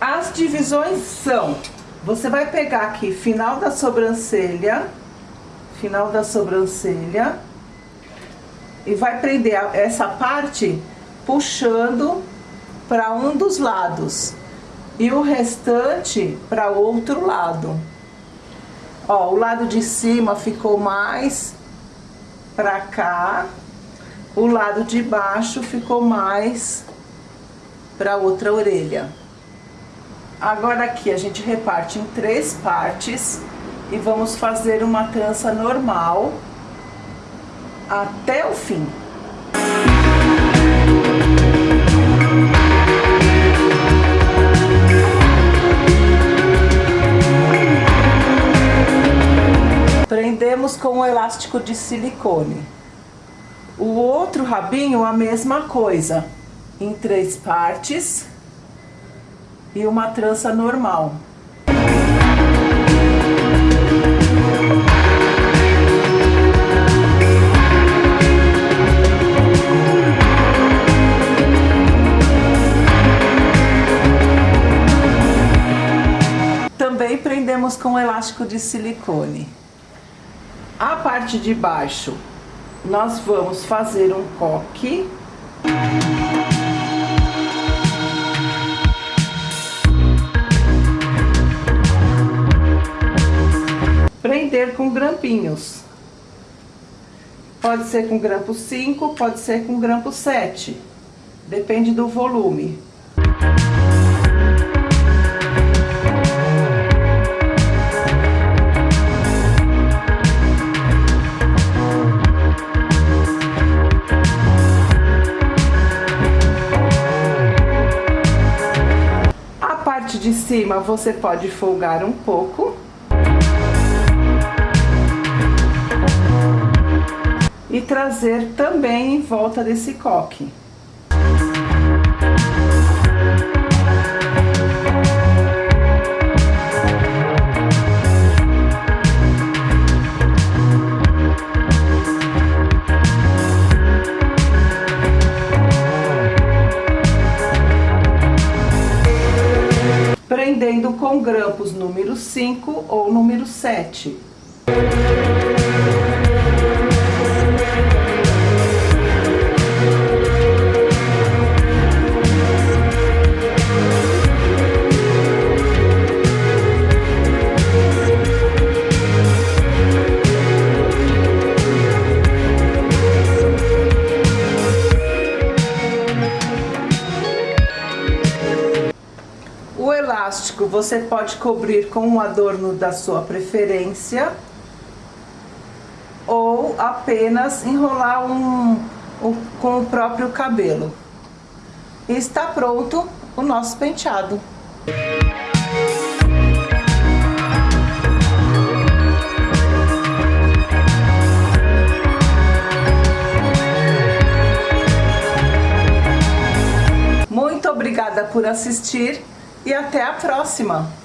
As divisões são, você vai pegar aqui final da sobrancelha, final da sobrancelha, e vai prender essa parte puxando para um dos lados e o restante para outro lado. Ó, o lado de cima ficou mais para cá, o lado de baixo ficou mais para outra orelha. Agora aqui a gente reparte em três partes e vamos fazer uma trança normal até o fim. Prendemos com o elástico de silicone. O outro rabinho, a mesma coisa, em três partes e uma trança normal. Também prendemos com elástico de silicone. A parte de baixo, nós vamos fazer um coque. Prender com grampinhos. Pode ser com grampo 5, pode ser com grampo 7. Depende do volume. Cima você pode folgar um pouco. E trazer também em volta desse coque. Prendendo com grampos número 5 ou número 7. Elástico você pode cobrir com um adorno da sua preferência ou apenas enrolar um, um, com o próprio cabelo. E está pronto o nosso penteado. Muito obrigada por assistir e até a próxima!